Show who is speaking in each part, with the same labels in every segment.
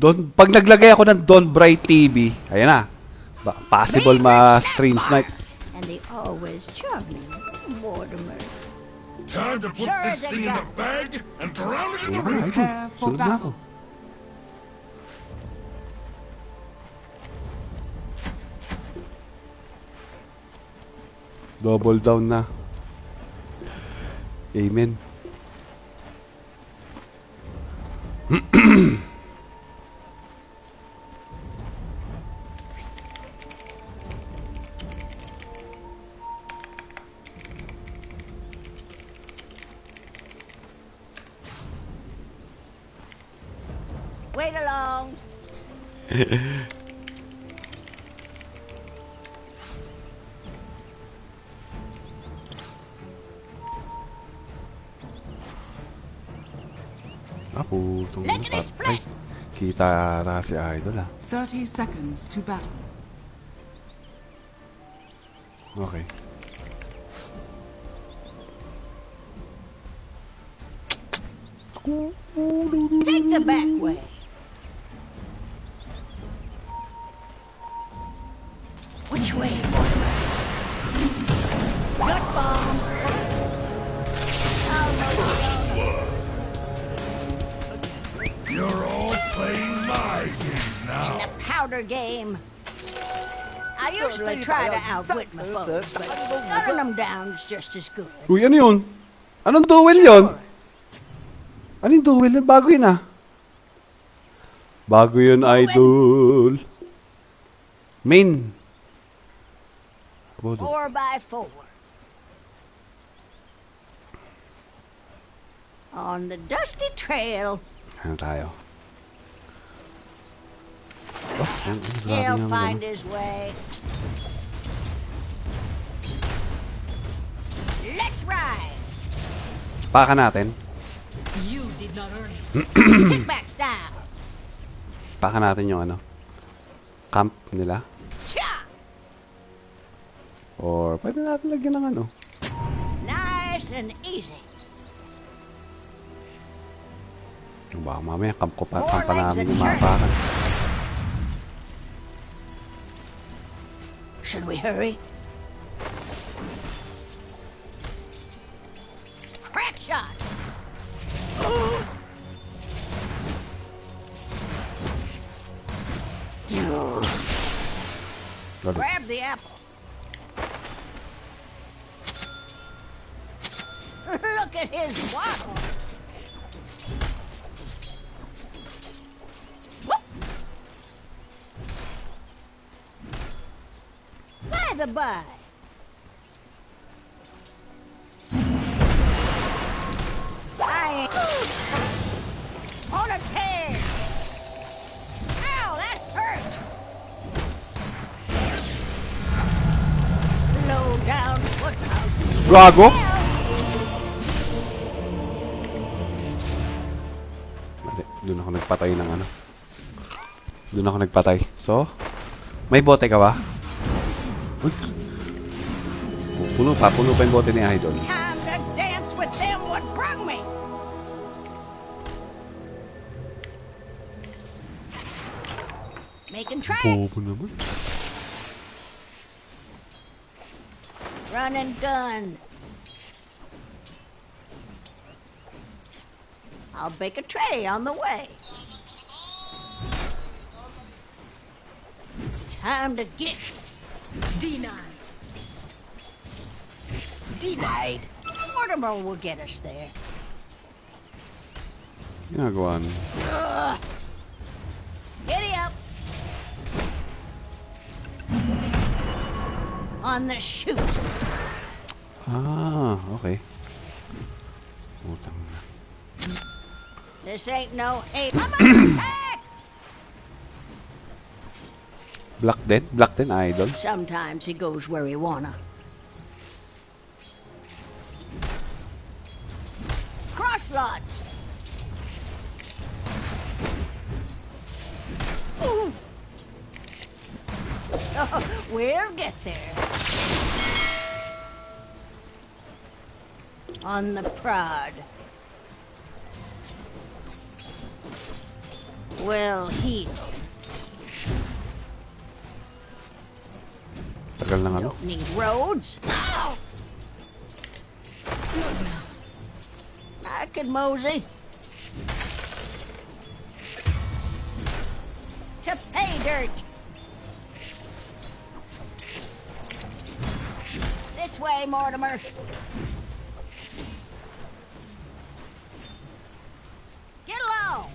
Speaker 1: Don, pag naglagay ako ng Don Bright TV, ayan na. Ba- possible ma-stream snipe.
Speaker 2: And the always charming Mortimer.
Speaker 3: Time to put
Speaker 2: Sure
Speaker 3: this thing in the bag and drown it in the river.
Speaker 1: Sunod na ako.
Speaker 4: battle.
Speaker 1: Double down na. Amen. Ako, itong patay. Kita ata si Idol ah.
Speaker 4: 30 seconds to battle.
Speaker 1: Okay.
Speaker 2: Take the back way. The game. I usually try to outwit my foes, but gunning them down's just as good.
Speaker 1: Uy, ano yun? Anong duel yun? Ano yung duel yun? Bago yun ah. Bago yun, Idol. Main. Bodo.
Speaker 2: Four by four. On the dusty trail,
Speaker 1: Ano tayo?
Speaker 2: He'll find his way. Let's ride.
Speaker 1: Paka natin.
Speaker 5: You did not earn it.
Speaker 1: Paka natin yung ano. Camp nila.
Speaker 2: Cha!
Speaker 1: Or pwede natin lagyan ng ano.
Speaker 2: Nice and easy.
Speaker 1: Baka mamaya camp ko pa, camp pa namin yung mga
Speaker 2: journey. Should we hurry? Crack shot.
Speaker 1: Lalo.
Speaker 2: Grab the apple. Look at his waddle. The by. I ain't on a tear. Ow, that hurt. Low down foothouse.
Speaker 1: Gago! Doon ako nagpatay ng ano. Doon ako nagpatay. So, may bote ka ba? Uy. Puno pa. Puno pa yung bote ni Idol.
Speaker 2: Time to dance with them what brung me. Making tracks.
Speaker 1: Bobo naman.
Speaker 2: Run and gun. I'll bake a tray on the way. Time to get
Speaker 5: Denied.
Speaker 2: denied. Mortimer will get us there.
Speaker 1: Ginagawa niyo.
Speaker 2: Giddy up. On the shoot.
Speaker 1: Ah, okay.
Speaker 2: This ain't no hate. I'm under attack.
Speaker 1: Black? Black Idol?
Speaker 2: Sometimes he goes where he wanna. Cross lots. We'll get there. On the prod. Well healed.
Speaker 1: Tagal ng ano.
Speaker 2: Roads. I could mosey. To pay dirt. This way, Mortimer. Get along.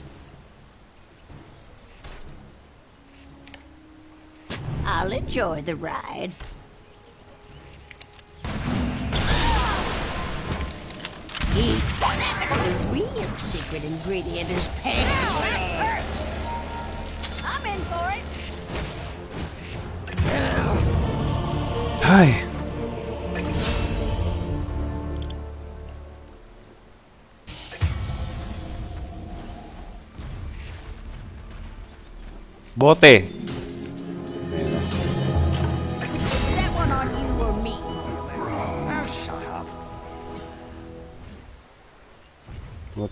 Speaker 2: I'll enjoy the ride. He, the real secret ingredient is pain. I'm in for it.
Speaker 1: Ay! Bote!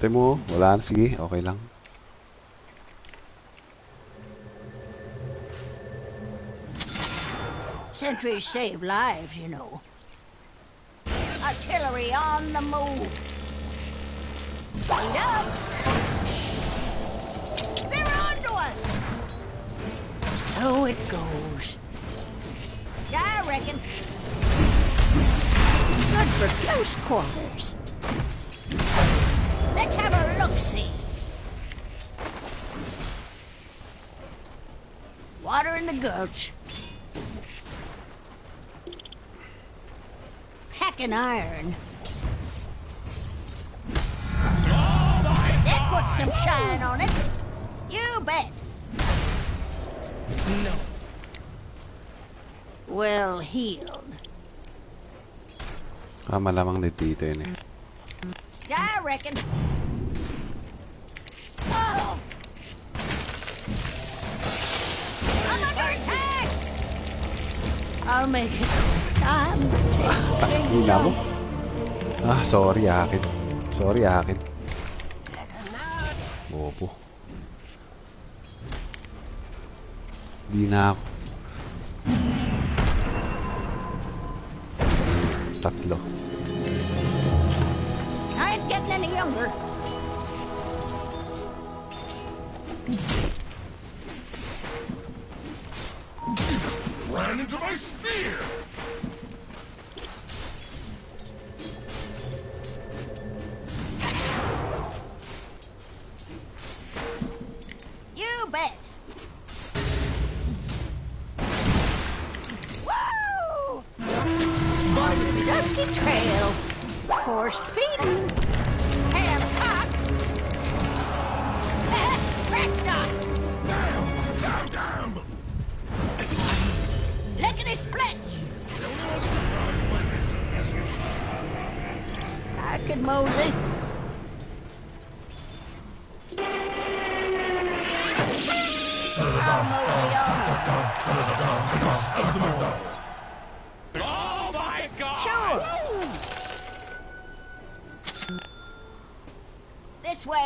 Speaker 1: Bote mo. Wala. Sige, okay lang.
Speaker 2: Sentries save lives, you know. Artillery on the move. Lead up. They're on to us. So it goes. I reckon. Good for close quarters. Let's have a look-see. Water in the gulch. Packing iron. Oh That puts some shine on it. You bet.
Speaker 5: No.
Speaker 2: Well healed.
Speaker 1: Ah, malamang na dito yun eh.
Speaker 2: I reckon. Oh! I'm under attack! I'll make it. I'm
Speaker 1: Hina mo? Ah, sorry akin. Sorry akin. Bobo. Di na ako. Tatlo.
Speaker 2: Any younger.
Speaker 3: Ran into my spear!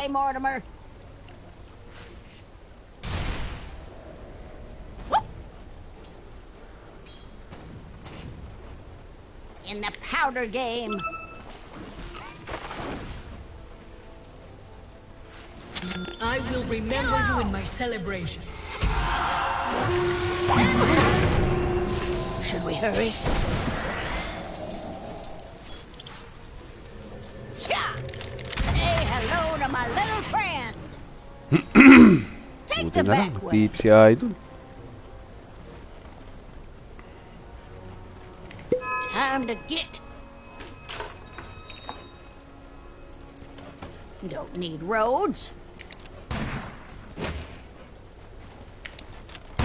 Speaker 2: Way, Mortimer. Whoop. In the powder game.
Speaker 5: I will remember you in my celebrations.
Speaker 2: Should we hurry?
Speaker 1: Buti
Speaker 2: the
Speaker 1: na lang.
Speaker 2: back way.
Speaker 1: Tip si Idol.
Speaker 2: Time to get. Don't need roads.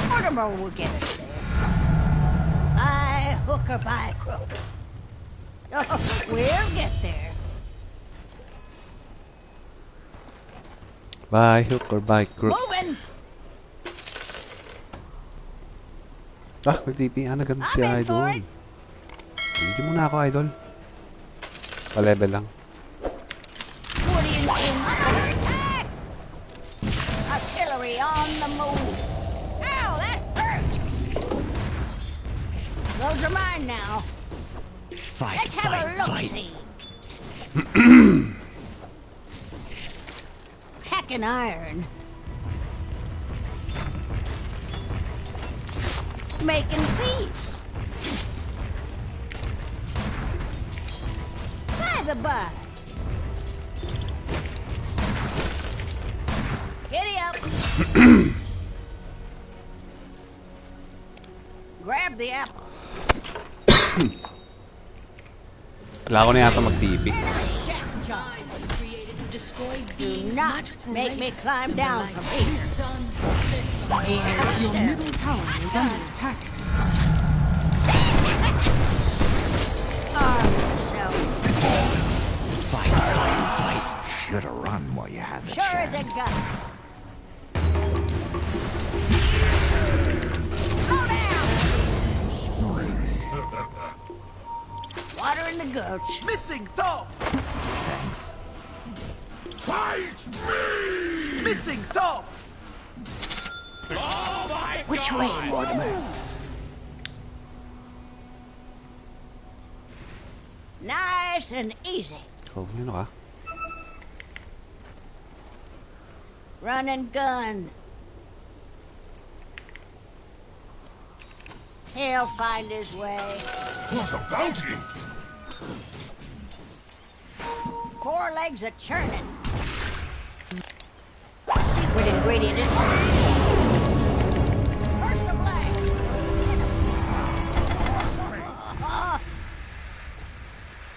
Speaker 2: Mortimer will get us there. By hook or by crook. Oh, we'll get there.
Speaker 1: By hook or by crook.
Speaker 2: Moving.
Speaker 1: Ah, may TP. Ah, naganap si Idol. Hindi muna ako, Idol. Pa-level lang.
Speaker 2: Artillery on the move. Ow, that hurt! Those are mine now.
Speaker 6: Fight,
Speaker 2: Let's have
Speaker 6: fight,
Speaker 2: a
Speaker 6: look-see.
Speaker 2: Hack and iron. Making peace. By the by. Giddy up. Grab the apple.
Speaker 1: Kailangan ko na yata mag-TV.
Speaker 2: Jack John.
Speaker 5: I was created to destroy
Speaker 2: Do not make me climb down from here.
Speaker 4: Your middle tower is under attack.
Speaker 6: Fight, fight, fight. Should have run while you had the
Speaker 2: Sure as a gun. Water in the gulch.
Speaker 7: Missing top!
Speaker 3: Fight me!
Speaker 7: Missing top!
Speaker 2: Which way, Mortimer? Nice and easy.
Speaker 1: Yun ka.
Speaker 2: Run and gun. He'll find his way.
Speaker 3: What a bounty!
Speaker 2: Four legs a churning. Secret ingredient is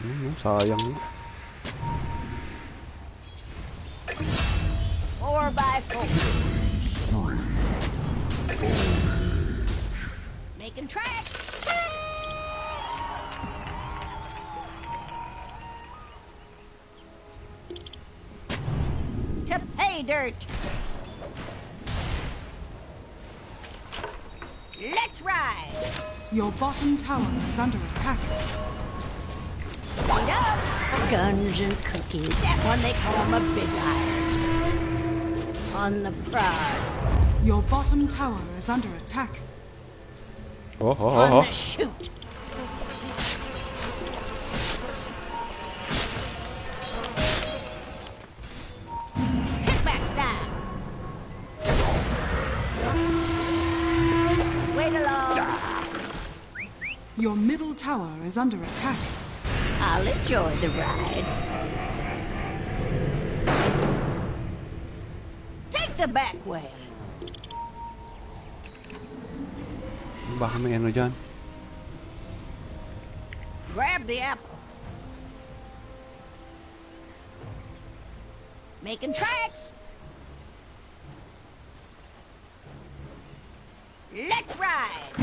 Speaker 1: Ano, sayang yun.
Speaker 2: Four by four. Making tracks. To pay dirt. Let's ride.
Speaker 4: Your bottom tower is under attack.
Speaker 2: Speed up. Guns and cookies. That one they call him a big iron. On the prod.
Speaker 4: Your bottom tower is under attack.
Speaker 1: Oh, oh, oh
Speaker 2: On
Speaker 1: oh, oh.
Speaker 2: the shoot. Kickbacks down. Wait along.
Speaker 4: Your middle tower is under attack.
Speaker 2: I'll enjoy the ride. Take the back way.
Speaker 1: Baka may ano dyan.
Speaker 2: Grab the apple. Making tracks. Let's ride.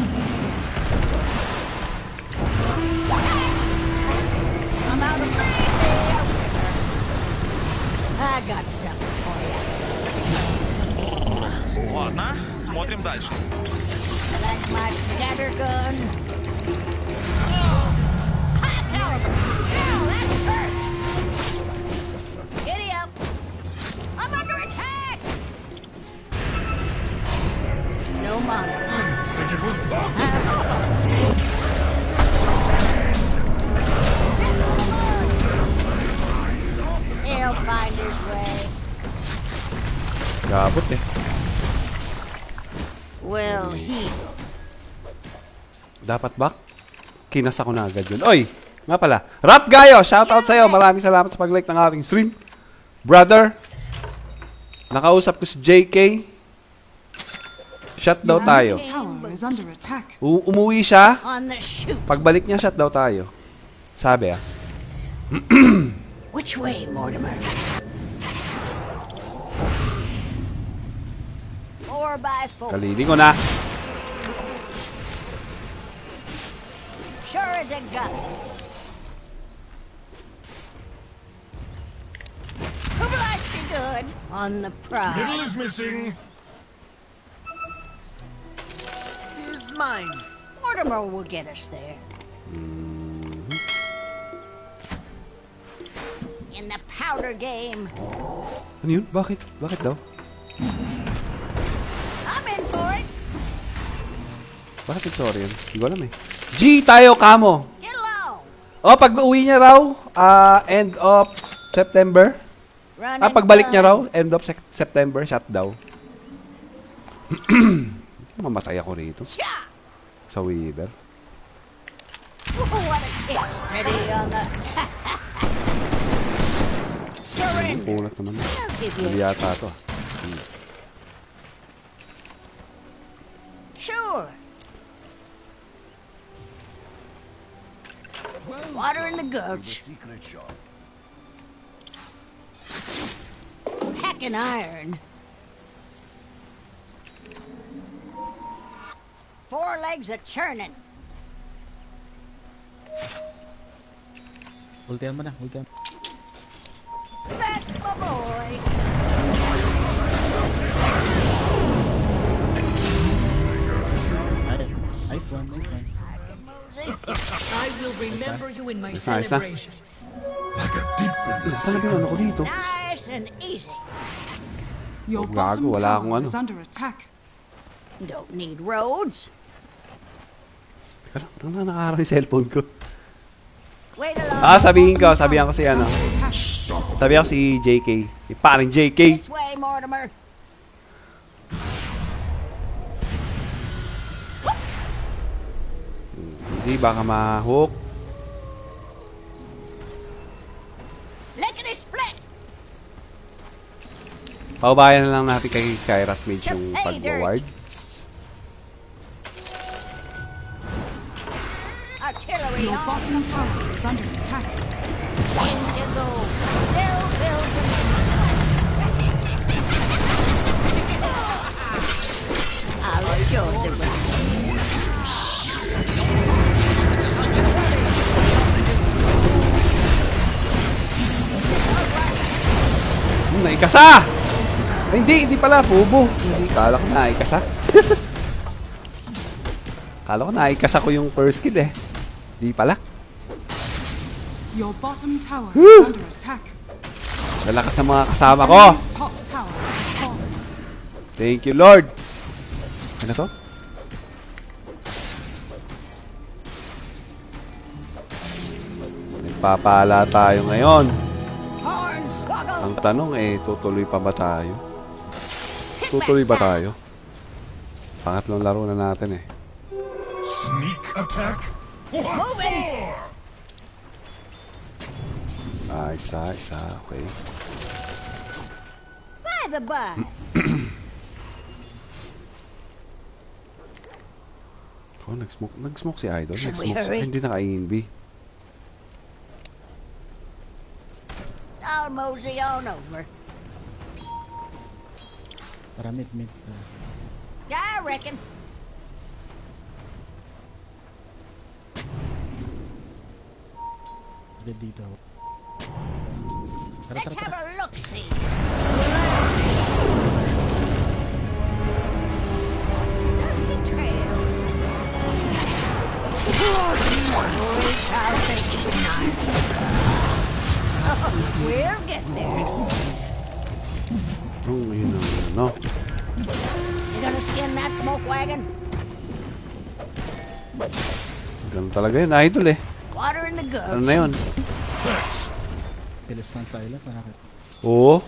Speaker 8: Ладно, смотрим дальше.
Speaker 2: My He'll find his way.
Speaker 1: Gabot eh.
Speaker 2: Will he?
Speaker 1: Dapat ba? Kinasa ko na agad yun. Oy! Nga pala. Rap Gayo! Shoutout sa'yo. Maraming salamat sa pag-like ng ating stream. Brother, nakausap ko si JK. Shut daw tayo. U- umuwi siya. Pagbalik niya, shut daw tayo. Sabi ah.
Speaker 2: Which way, Mortimer? Four by four.
Speaker 1: Kalili ko na.
Speaker 2: Sure as a gun. Who blast good? On the
Speaker 3: Middle is missing!
Speaker 7: Is mine.
Speaker 2: Mortimer will get us there. Hmm. in the powder game.
Speaker 1: Ano yun? Bakit? Bakit daw? I'm in for it. Bakit Victorian? Hindi ko alam eh. G tayo, kamo! Oh, pag uwi niya raw, uh, end of September.
Speaker 2: Run
Speaker 1: ah, pagbalik niya raw, end of se September, shutdown. Mamatay ako rito. Sa Weaver.
Speaker 2: What a kiss, Teddy, on the... Sure. Water in the gulch. Hacking iron. Four legs a churning.
Speaker 9: Ultihan mo na, ultihan.
Speaker 2: That's my boy.
Speaker 9: Nice one, nice one.
Speaker 5: I will remember you in my celebrations.
Speaker 3: Like a deep in the
Speaker 1: Saan na ano dito?
Speaker 2: Nice and easy.
Speaker 4: Your bottom tower
Speaker 1: ano.
Speaker 4: is under attack.
Speaker 2: Don't need roads.
Speaker 1: Teka lang, tanga na nakaharang yung cellphone ko. Ah, sabihin ko, sabihan ko si ano.
Speaker 4: Attack.
Speaker 1: Sabihan ko si JK. Si paring JK.
Speaker 2: This way, Mortimer.
Speaker 1: Easy, baka ma-hook. Paubayan na lang natin kay Skyrat Mage yung.
Speaker 2: Artillery
Speaker 4: Your
Speaker 2: on.
Speaker 4: bottom tower is under attack.
Speaker 1: Naikasa! Ay, hindi, hindi pala. Pubo. Hindi, kala ko naikasa. kala ko naikasa ko yung first kill eh. Hindi pala.
Speaker 4: Your bottom tower is under attack.
Speaker 1: Lalakas ang mga kasama ko. Thank you, Lord. Ano to? Nagpapala tayo ngayon. Ang tanong eh, tutuloy pa ba tayo? Tutuloy ba tayo? Pangatlong laro na natin eh.
Speaker 3: Sneak attack? What for?
Speaker 1: Ah, isa, isa. Okay.
Speaker 2: By the by.
Speaker 1: Oh, nag-smoke, nag-smoke si Idol.
Speaker 2: Should we
Speaker 1: Nag-smoke si...
Speaker 2: hurry?
Speaker 1: Hindi naka-ANB.
Speaker 2: I'll mosey on over.
Speaker 9: Para mid, mid. Uh,
Speaker 2: I reckon.
Speaker 9: mid dito. Tara,
Speaker 2: Let's have a look-see. Dusty trail. Boys, I'll take you. Oh, we'll get there.
Speaker 1: Oh, yun ang ano.
Speaker 2: You gonna skin that smoke wagon?
Speaker 1: Ganun talaga yun, Idol eh.
Speaker 2: Water in the
Speaker 1: Ano
Speaker 2: gulch.
Speaker 1: na yun?
Speaker 9: Bilis ng silence. Ano nakit?
Speaker 1: Oo.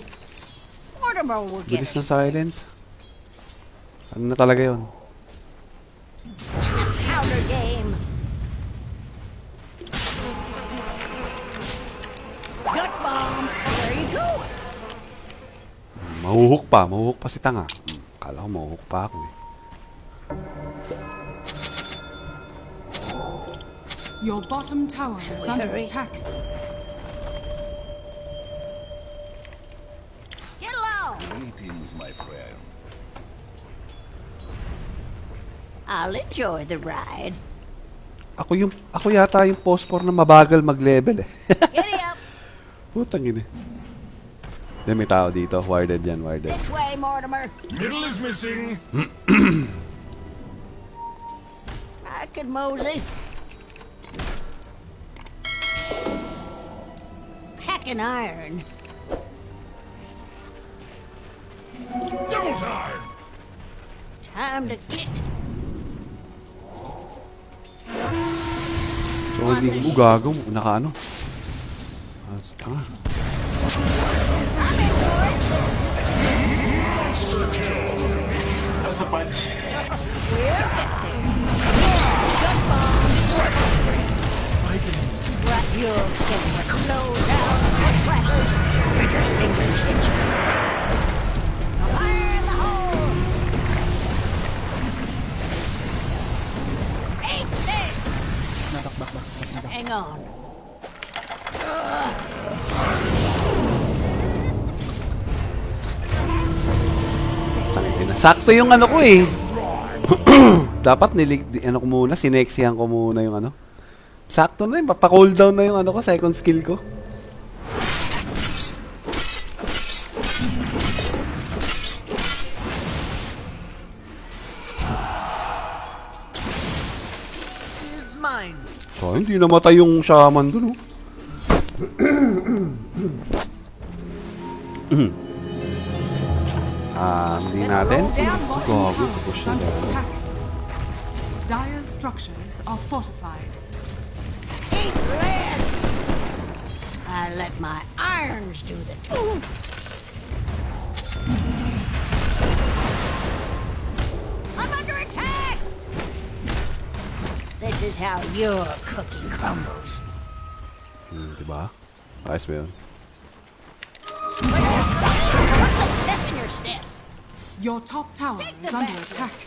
Speaker 2: It.
Speaker 1: ng silence. Ano na talaga yun?
Speaker 2: Powder game. Gut bomb. There you go.
Speaker 1: Mahuhuk pa. Mahuhuk pa si Tanga. Kala ko mahuhuk pa ako eh.
Speaker 4: Your bottom tower is under attack.
Speaker 6: Greetings, my friend.
Speaker 2: I'll enjoy the ride.
Speaker 1: Ako yung ako yata yung pospor na mabagal mag-level eh. Putang ina. Hindi, may tao dito. Warded yan, warded.
Speaker 2: This way, Mortimer.
Speaker 3: Middle is missing.
Speaker 2: I could mosey. Packing iron.
Speaker 3: Double time.
Speaker 2: Time to get.
Speaker 1: So, hindi ko gago. Naka ano. Ah, tanga.
Speaker 2: Right, you'll get the slow down with crackers. Your fingers hit you. Hang on.
Speaker 1: Tangin na. Sakto yung ano ko eh. Dapat nilig, ano ko muna, sinexihan ko muna yung ano. Sakto na yun, pa-cool down na yung ano ko, second skill ko. So, hindi namatay yung shaman dun, oh. Ah, hindi natin. Gago, push na
Speaker 4: attack. Dire's structures are fortified.
Speaker 2: Eat lead. I let my irons do the is how your cookie crumbles.
Speaker 1: Hmm, diba? Ayos ba yun?
Speaker 2: What's a pep in your step?
Speaker 4: Your top tower is under
Speaker 2: back.
Speaker 4: attack.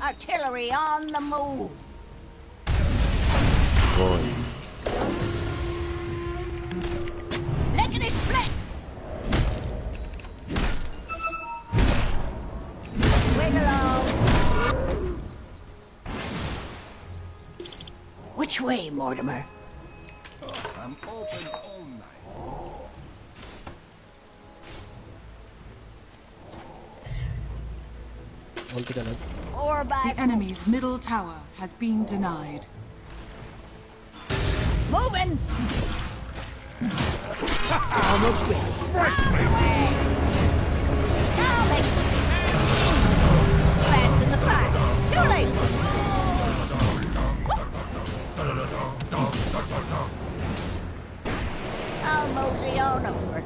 Speaker 2: Artillery on the move.
Speaker 1: Boy.
Speaker 2: Which way, Mortimer?
Speaker 9: Ulti ka lang.
Speaker 2: Or by
Speaker 4: The enemy's middle tower has been denied.
Speaker 2: moving. Almost ready. Now make plants in the fire. Too late. I'll mosey on over.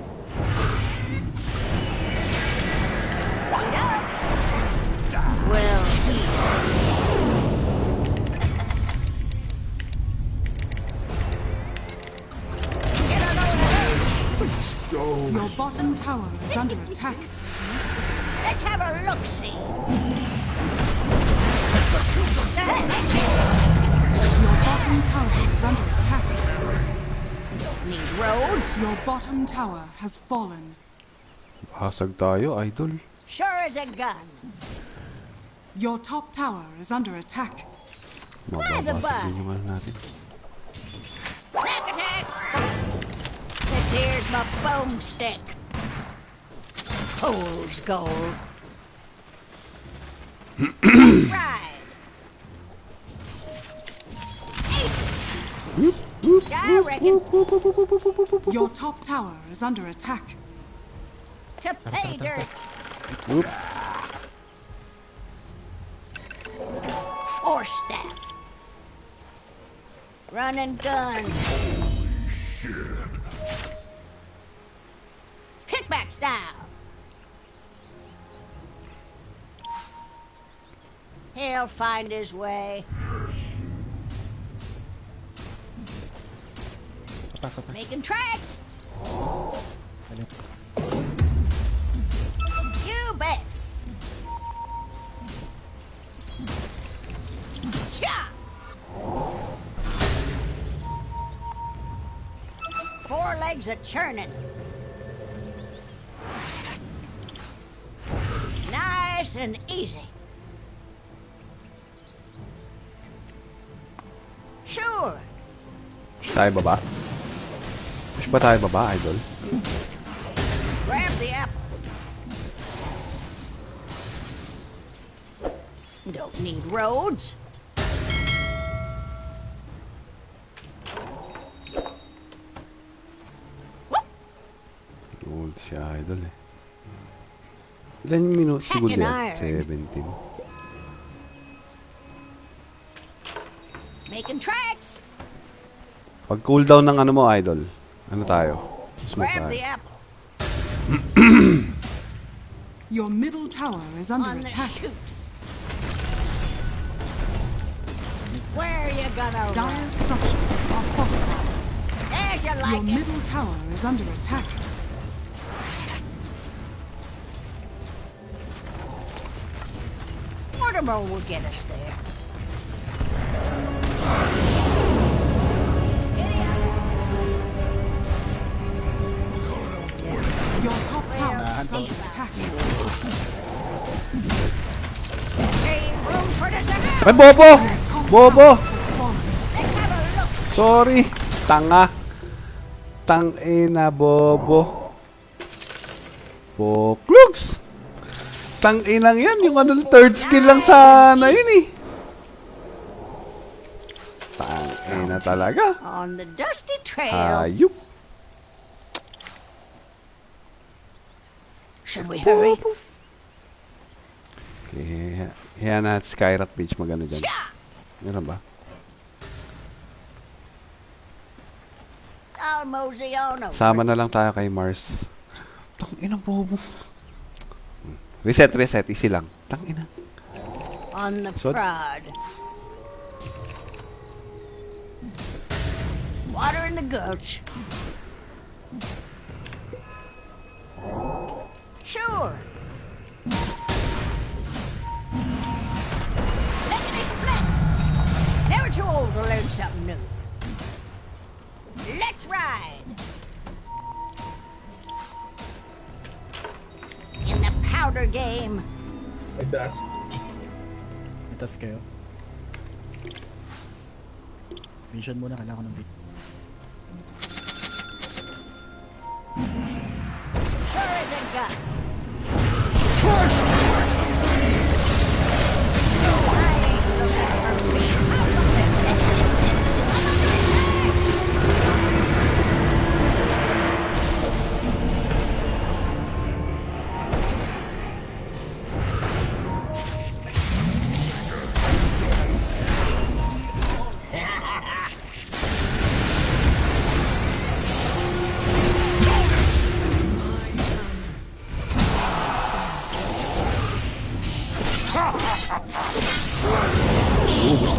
Speaker 2: Well, he get on over there.
Speaker 4: Your bottom tower is under attack.
Speaker 2: Let's have a look-see.
Speaker 4: Your bottom tower is under attack.
Speaker 2: Need roads?
Speaker 4: Your bottom tower has fallen.
Speaker 1: Hasag tayo, idol.
Speaker 2: Sure as a gun.
Speaker 4: Your top tower is under attack.
Speaker 1: Mababasag din yung ano natin.
Speaker 2: Snack attack! This here's my boomstick. Fool's gold. right. I reckon
Speaker 4: Your top tower is under attack.
Speaker 2: to pay dirt.
Speaker 1: Oop.
Speaker 2: Force staff. Run and gun. Kickback style. He'll find his way.
Speaker 9: Papasok na.
Speaker 2: Making tracks.
Speaker 9: Ano?
Speaker 2: You bet. Cha! Four legs a churning. Nice and easy. Sure.
Speaker 1: Push tayo baba. Push ba tayo baba, idol?
Speaker 2: Grab the apple. Don't need roads.
Speaker 1: Old si idol eh. Ilan yung
Speaker 2: Heck
Speaker 1: siguro yan?
Speaker 2: iron.
Speaker 1: 17.
Speaker 2: Making tracks.
Speaker 1: Pag cooldown ng ano mo, idol. Ano tayo? Smoke
Speaker 2: Grab the
Speaker 1: tayo.
Speaker 2: apple.
Speaker 4: Your middle tower is under
Speaker 2: On
Speaker 4: attack.
Speaker 2: shoot. Where you gonna run?
Speaker 4: Dire structures are fortified.
Speaker 2: There's you
Speaker 4: Your
Speaker 2: like it.
Speaker 4: middle tower is under attack.
Speaker 2: Mortimer will get us there.
Speaker 4: Your top tower is under attack.
Speaker 1: Ay, bobo! Bobo! Sorry. Tanga. Tangina, bobo. Poklugs! Tanginang yan. Yung ano, third skill lang sana yun eh. Tangina talaga.
Speaker 2: On the dusty trail.
Speaker 1: Ayup.
Speaker 2: Should we hurry?
Speaker 1: Okay. Yan na, Skyrat Beach magano dyan. Meron ba? Sama na lang tayo kay Mars. Tangina, bobo. Reset, reset. Easy lang. Tangina.
Speaker 2: on the
Speaker 1: So-
Speaker 2: prod. Water in the gulch. Sure. Lickety split. Never too old to learn something new. Let's ride. In the powder game. Like that.
Speaker 9: Itas kayo. Vision muna, kailangan ko ng vision.
Speaker 2: Sure as a
Speaker 1: Push!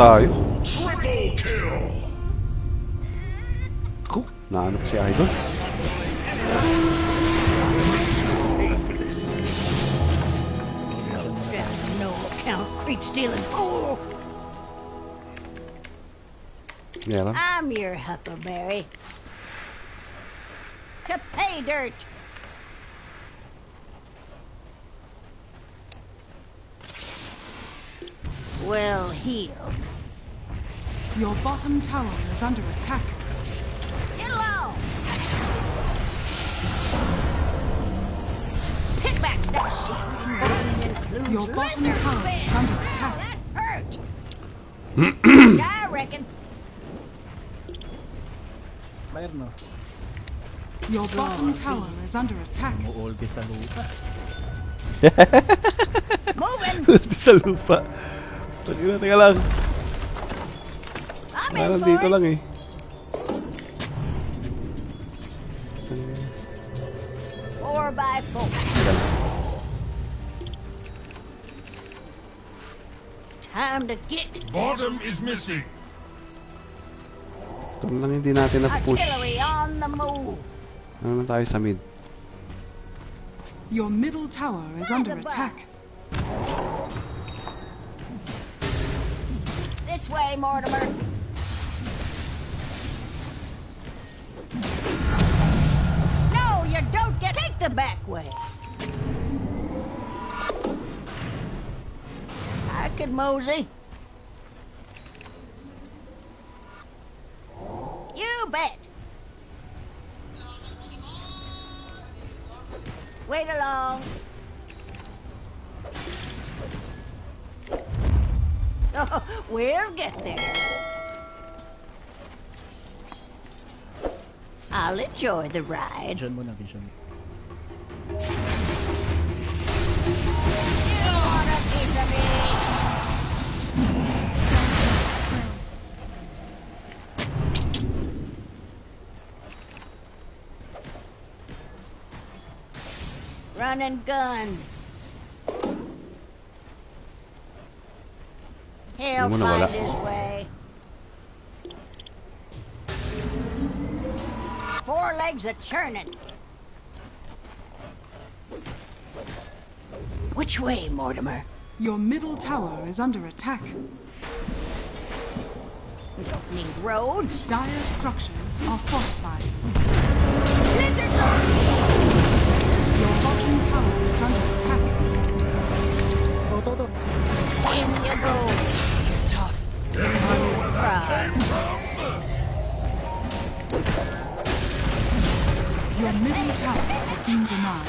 Speaker 1: Tayo.
Speaker 3: Triple kill.
Speaker 1: Ako, naano pa si Idol.
Speaker 2: Damn no account creep stealing fool.
Speaker 1: Meron.
Speaker 2: I'm your Huckleberry. To pay dirt. Well healed.
Speaker 4: Your bottom tower is under attack.
Speaker 2: Get along. Pickbacks that secret includes
Speaker 4: Your bottom tower
Speaker 2: fin.
Speaker 4: is under attack.
Speaker 2: That hurt. I reckon.
Speaker 9: Mayroon no.
Speaker 4: Your bottom tower is under attack.
Speaker 9: Umuulti sa lupa.
Speaker 2: Moving.
Speaker 1: sa lupa. Tangina, teka lang.
Speaker 2: I'm
Speaker 1: Parang dito lang eh.
Speaker 2: Four by four. Time to get
Speaker 3: Bottom is missing.
Speaker 1: Ito lang hindi natin na-push.
Speaker 2: on the move.
Speaker 1: Ano na tayo sa mid?
Speaker 4: Your middle tower is under attack.
Speaker 2: This way, Mortimer. The back way. I could mosey. You bet. Wait along. We'll get there. I'll enjoy the ride. Run and gun. He'll
Speaker 1: Hindi mo nawala.
Speaker 2: find his way. Four legs a churning. Which way, Mortimer?
Speaker 4: Your middle tower is under attack.
Speaker 2: We don't need roads.
Speaker 4: Dire structures are fortified.
Speaker 2: Lizard
Speaker 4: Your bottom tower is under attack.
Speaker 2: You.
Speaker 9: Tough.
Speaker 2: Right.
Speaker 4: Your middle tower has been denied.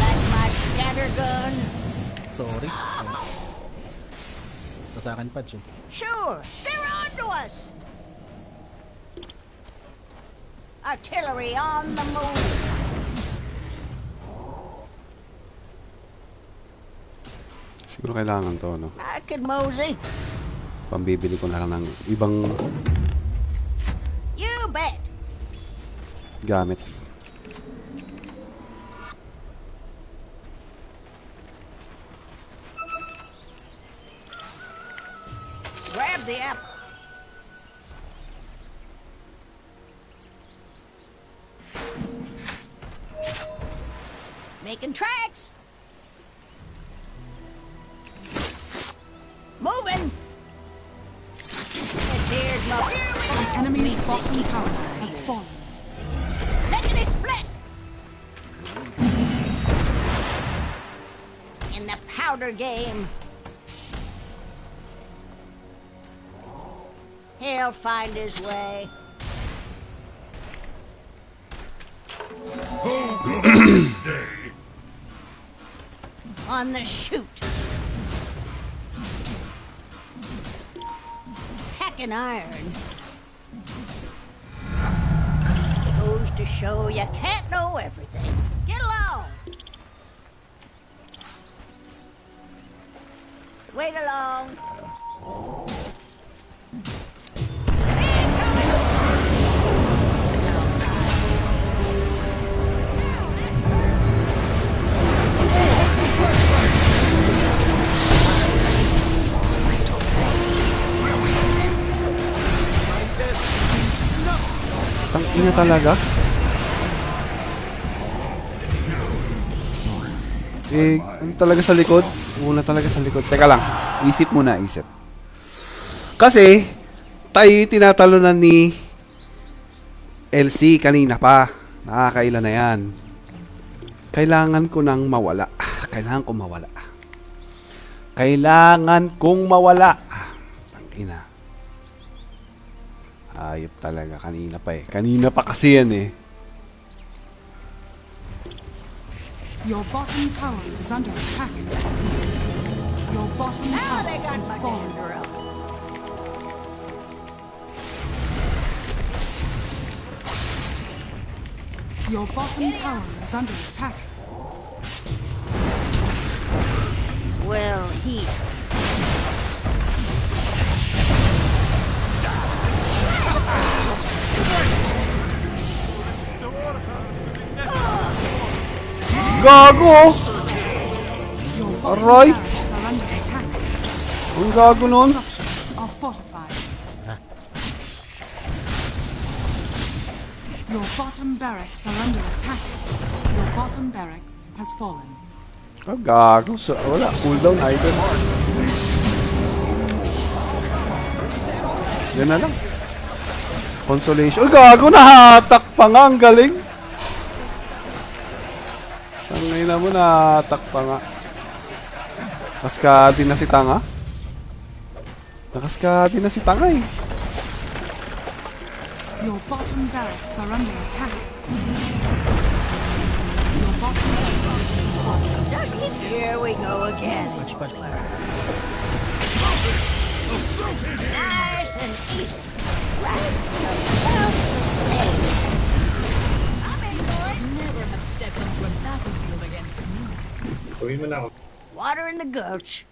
Speaker 2: Like my scatter.
Speaker 9: Sorry. Ito sa akin, Patch.
Speaker 2: Sure, they're on to us. Artillery on the move.
Speaker 1: Siguro kailangan to, no?
Speaker 2: I could mosey.
Speaker 1: Pambibili ko na lang ng ibang
Speaker 2: You bet.
Speaker 1: gamit.
Speaker 2: Grab the apple. Game. He'll find his way. On the shoot. Hacking iron. Goes to show you can't know everything. Wait along.
Speaker 1: Ina talaga. Eh, talaga sa likod? Una talaga sa likod. Teka lang. Isip muna, isip. Kasi, tayo tinatalunan ni LC kanina pa. Nakakailan na yan. Kailangan ko nang mawala. Kailangan ko mawala. Kailangan kong mawala. Tangina. Ayop talaga. Kanina pa eh. Kanina pa kasi yan eh.
Speaker 4: Your bottom tower is under attack. Your bottom
Speaker 2: Now
Speaker 4: tower
Speaker 2: they got
Speaker 4: has
Speaker 2: my
Speaker 4: fallen.
Speaker 2: gander up.
Speaker 4: Your bottom tower is under attack.
Speaker 2: Well, he.
Speaker 1: Gago!
Speaker 4: Your
Speaker 1: Ang gago nun.
Speaker 4: Your bottom barracks are under attack. Your bottom barracks has fallen.
Speaker 1: Ah, gago. Wala. Cooldown item. Yan na lang. Consolation. Oh, gago. Nahatak pa nga. Ang galing. Tangay na mo. Nahatak pa nga. Kaskadi na si Tanga. Nakaskadi na si Tanga eh.
Speaker 4: Your bottom barracks are under attack. Your bottom barracks has fallen.
Speaker 2: Just here we go again.
Speaker 9: Patch, patch.
Speaker 2: Nice and easy. Right about I'm in for it.
Speaker 5: Never have stepped onto a battlefield against me.
Speaker 2: Water in the gulch.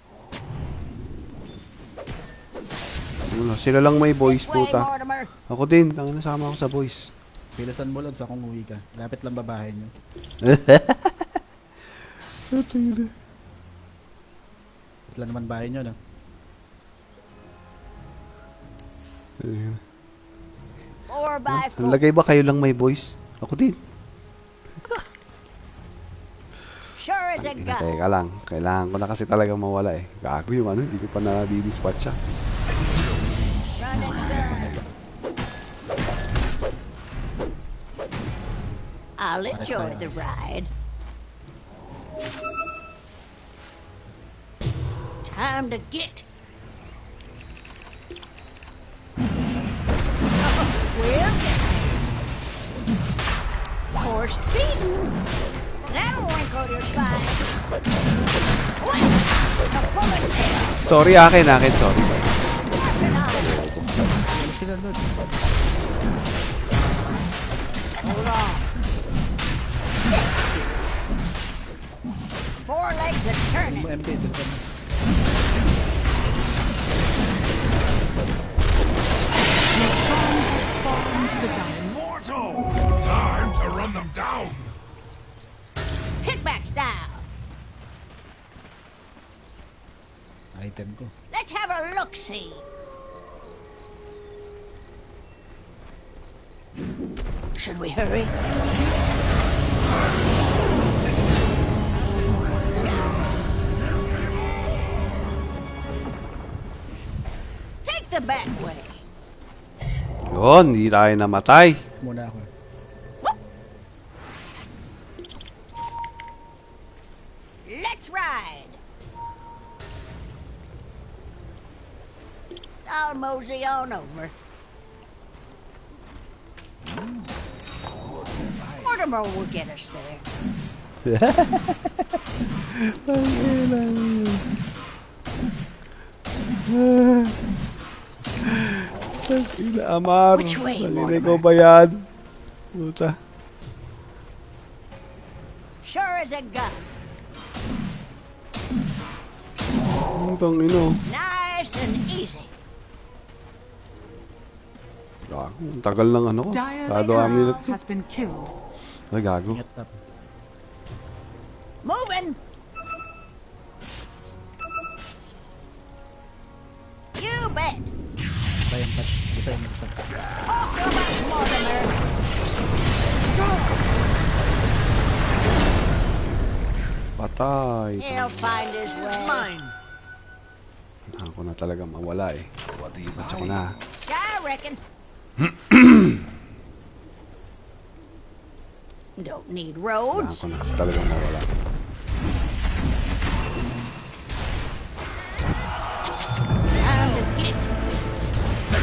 Speaker 1: Ano, sila lang may voice
Speaker 2: Way,
Speaker 1: puta. Ako din. Tanga nasama ako sa voice.
Speaker 9: Bilisan mo, Lods, akong uwi ka. Lapit lang babae nyo. Lapit lang naman bahay nyo, no?
Speaker 2: Four by four.
Speaker 1: Nalagay ba kayo lang may voice? Ako din.
Speaker 2: Sure as a gun.
Speaker 1: teka lang. Kailangan ko na kasi talaga mawala eh. Gago yung ano, hindi ko pa na-dispatch siya.
Speaker 2: I'll enjoy the ride. Time to get. well, forced feeding. That'll wrinkle your spine. What? A bullet tail.
Speaker 1: Sorry, akin, akin, sorry.
Speaker 4: The down.
Speaker 3: Mortal! Time to run them down!
Speaker 2: Kickback style.
Speaker 9: Item ko.
Speaker 2: Let's have a look see. Should we hurry?
Speaker 1: Yun, hindi tayo namatay.
Speaker 9: Muna ako.
Speaker 2: Let's ride. I'll mosey on over. Mortimer will get us there.
Speaker 1: Ina, Amar.
Speaker 2: Which way,
Speaker 1: ko ba yan? Puta.
Speaker 2: Sure as a gun.
Speaker 1: Ang tong ino.
Speaker 2: Nice and easy.
Speaker 1: Gago, ang tagal ng ano ko. Kado a minute
Speaker 4: tower
Speaker 1: ko.
Speaker 4: has been killed.
Speaker 1: Ay, gago.
Speaker 2: Moving. You bet.
Speaker 9: Sayang patch. Design mo isa.
Speaker 2: Talk about Mortimer.
Speaker 1: Patay.
Speaker 2: He'll find his
Speaker 7: Is
Speaker 2: way.
Speaker 7: mine.
Speaker 1: Ako na talaga mawala eh. Dispatch ako na.
Speaker 2: I reckon. Don't need
Speaker 1: Kailangan
Speaker 2: roads.
Speaker 1: ko na kasi talaga mawala.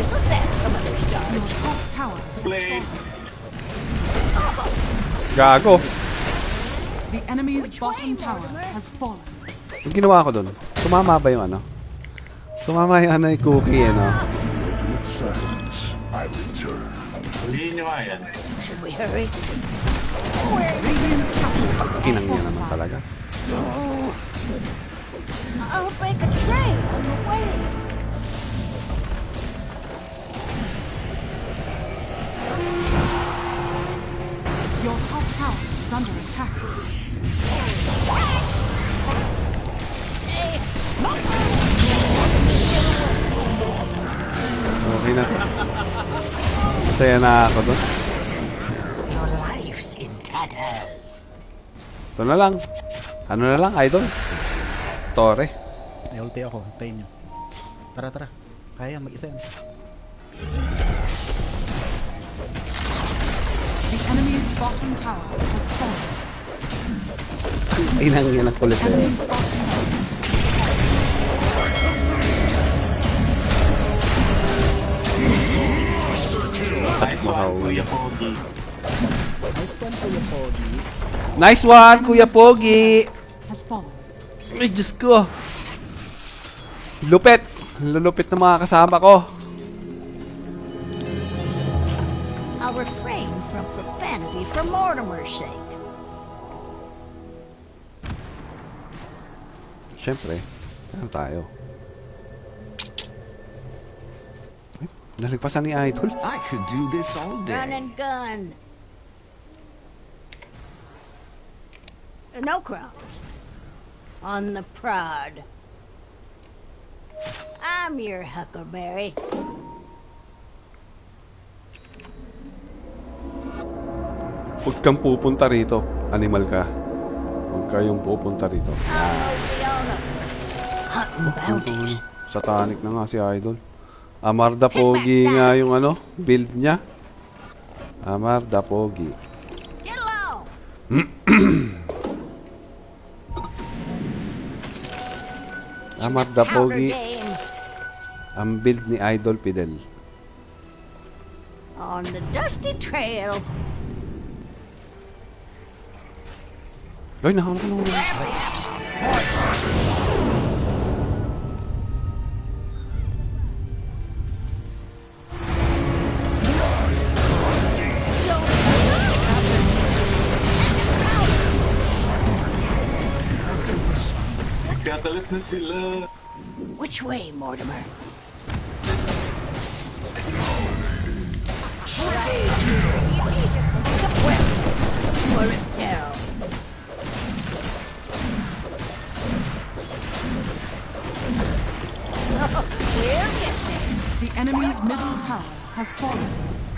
Speaker 2: Keep the missile set. Some of this charge.
Speaker 4: Your top tower.
Speaker 1: Gago!
Speaker 4: The enemy's bottom tower has fallen.
Speaker 1: Yung ginawa ko dun, sumama ba yung ano? Sumama yung ano yung cookie eh, no?
Speaker 3: Seconds, I return.
Speaker 2: Should we hurry?
Speaker 1: Kinang niya naman talaga.
Speaker 2: I'll break a train on the way.
Speaker 4: Your top tower is under attack.
Speaker 1: Okay na. Masaya na ako dun.
Speaker 2: Your life's in tatters.
Speaker 1: Ito na lang. Ano na lang, idol? Tore.
Speaker 9: May ulti ako. Hintayin nyo. Tara, tara. Kaya mag-isa yan.
Speaker 4: The enemy's bottom tower has fallen.
Speaker 1: Inang yan ang kulit eh.
Speaker 4: Enemy's bottom tower.
Speaker 1: Sakit mo sa ulo. Nice one, Kuya Pogi!
Speaker 4: Has fallen.
Speaker 1: Ay, Diyos ko! Lupit! Lulupit ng mga kasama ko.
Speaker 2: Profanity for Mortimer's sake.
Speaker 1: Siyempre, ano tayo? Ay, Nalagpasan ni Idol.
Speaker 6: I could do this all
Speaker 2: Run
Speaker 6: day.
Speaker 2: and gun. No crowns. On the prod. I'm your Huckleberry.
Speaker 1: Huwag kang pupunta rito. Animal ka. Huwag kayong pupunta rito. Satanic na nga si Idol. Amarda Pogi nga yung ano, build niya. Amarda Pogi. Amarda Pogi, ang build ni Idol Fidel.
Speaker 2: on the dusty trail.
Speaker 1: Ay, nakakamit ko na
Speaker 2: Which way, Mortimer? Pull
Speaker 4: has fallen.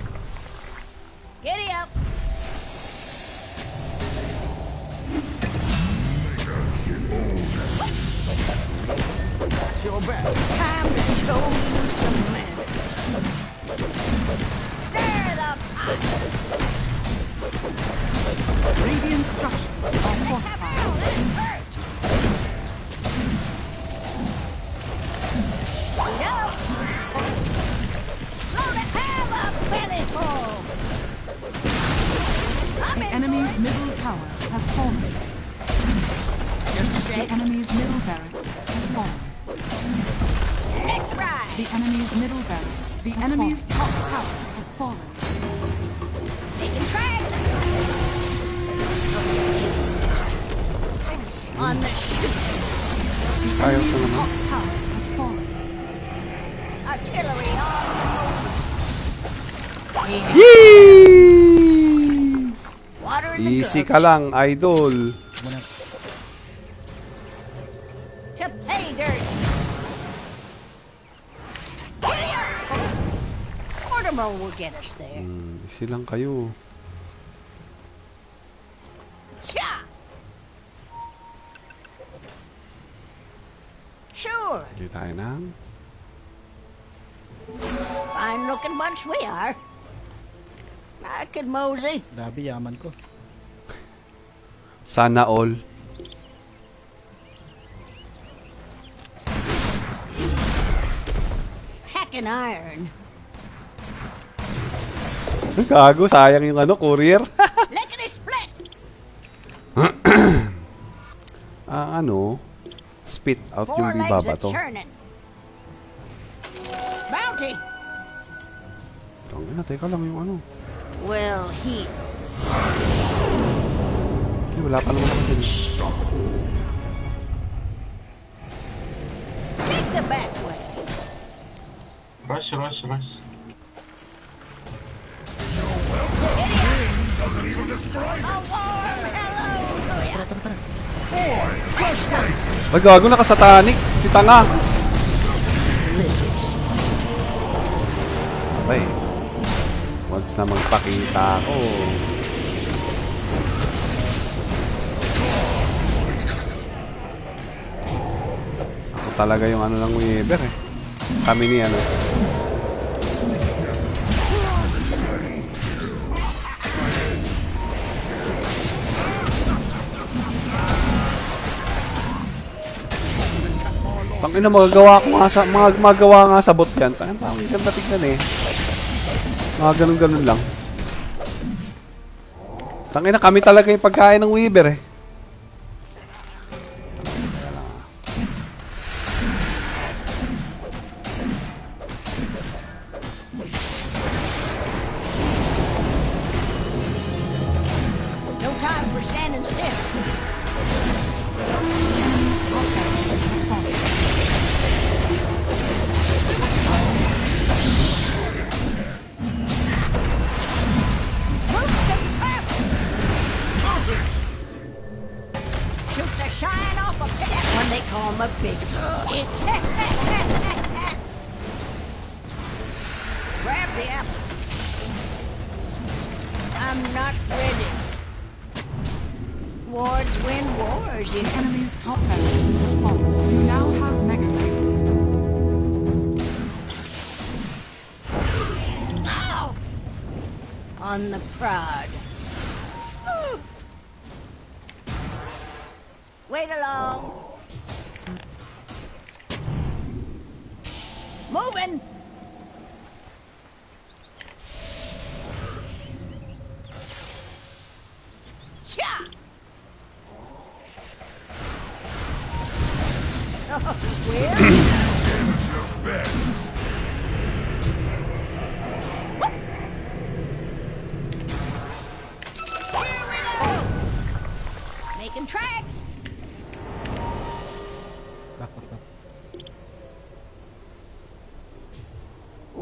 Speaker 1: Easy ka lang, Idol.
Speaker 2: To pay dirt. Giddy up. Mortimer will get us there.
Speaker 1: Hmm, easy lang kayo.
Speaker 2: Cha! Sure.
Speaker 1: Hindi tayo ng...
Speaker 2: Fine looking bunch we are. I could mosey.
Speaker 9: Grabe, yaman ko.
Speaker 1: Sana all.
Speaker 2: Hacking iron.
Speaker 1: Gago, sayang yung ano, courier. Ah, ano? Spit out
Speaker 2: Four
Speaker 1: yung bibaba to.
Speaker 2: Bounty.
Speaker 1: Tangin na, teka lang yung ano.
Speaker 2: Well, he.
Speaker 1: Ay, wala pa naman ako dyan.
Speaker 2: Take the back way.
Speaker 8: Rush, rush, rush.
Speaker 2: A warm hello to ya.
Speaker 1: Ay, gago, nakasatanik. Si Tanga. Abay. Once na magpakita ako. Ako talaga yung ano ng Weaver eh. Kami ni ano. Tangina magagawa ko nga sa mga magawa nga sa bot yan. Tangina, ang ganda tignan eh. Mga ganun-ganun lang. Tangina kami talaga yung pagkain ng Weaver eh.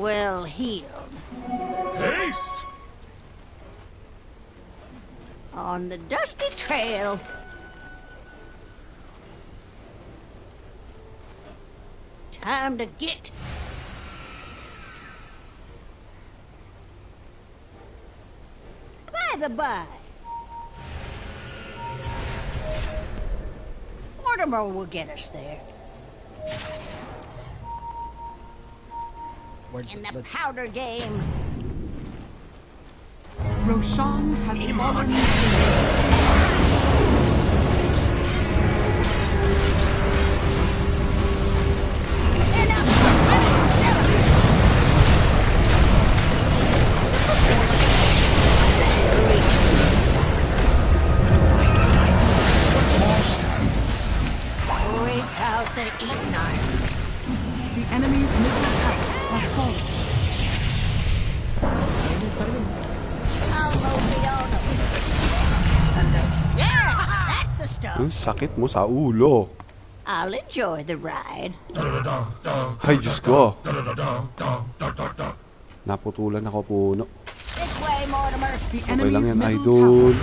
Speaker 2: Well healed.
Speaker 3: Haste!
Speaker 2: On the dusty trail. Time to get. By the by. Mortimer will get us there. In the
Speaker 9: word.
Speaker 2: powder game.
Speaker 4: Roshan has fallen.
Speaker 2: Break out the eating iron.
Speaker 4: The enemy's middle tower
Speaker 9: silence.
Speaker 2: I'll load the auto. Yeah, that's the stuff.
Speaker 1: Ang sakit mo sa ulo.
Speaker 2: I'll enjoy the ride.
Speaker 1: Ay, Diyos ko. Naputulan ako puno.
Speaker 4: The
Speaker 1: lang yan, idol.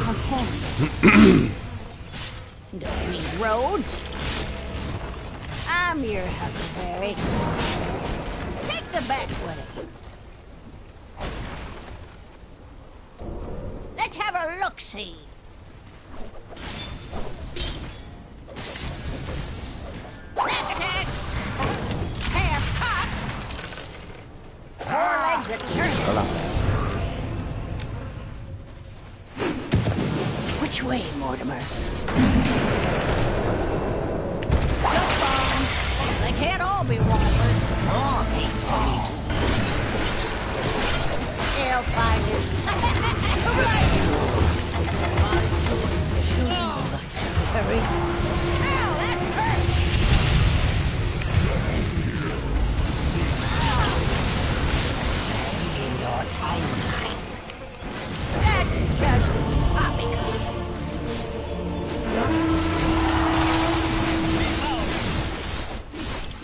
Speaker 2: Don't need roads. I'm your huckleberry. The back way. Let's have a look-see. Back attack! Half cock! Four legs at turn. Which way, Mortimer?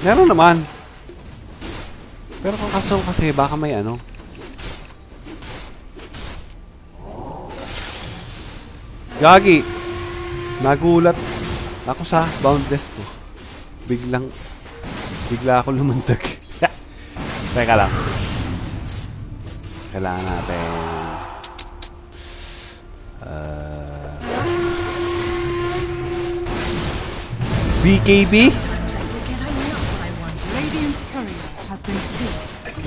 Speaker 1: Meron naman. Pero kung kaso kasi baka may ano. Gagi. Nagulat ako sa boundless ko. Biglang bigla ako lumundag. Teka lang. Kailangan natin uh, BKB?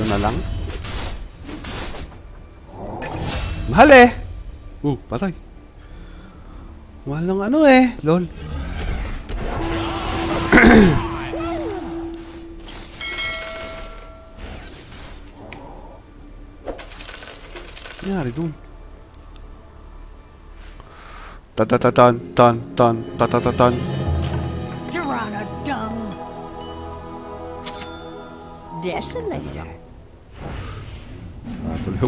Speaker 1: Na lang. Mahal eh! Uh, patay. Mahal ng ano eh. Lol. nangyari dun? Tatatatan, tan, tan, tatatatan.
Speaker 2: Pteranodon. Desolator. The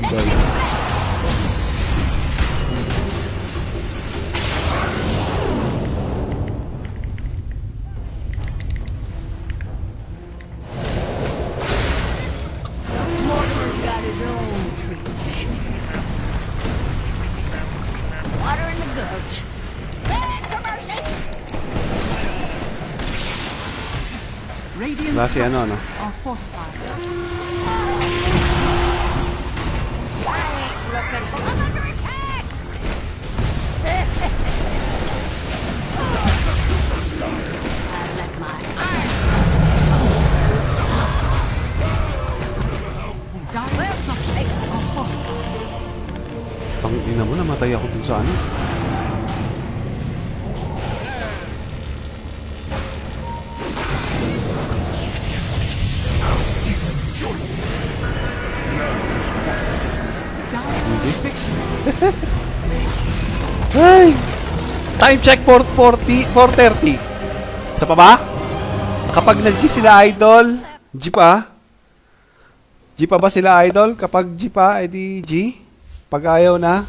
Speaker 2: gulch. Beg for mercy!
Speaker 4: Radiant
Speaker 1: ina mo, namatay ako dun sa ano. Time check for 40, 4.30. Sa pa ba? Kapag nag-G sila idol, G pa? G pa ba sila idol? Kapag G pa, edi G? Pag ayaw na,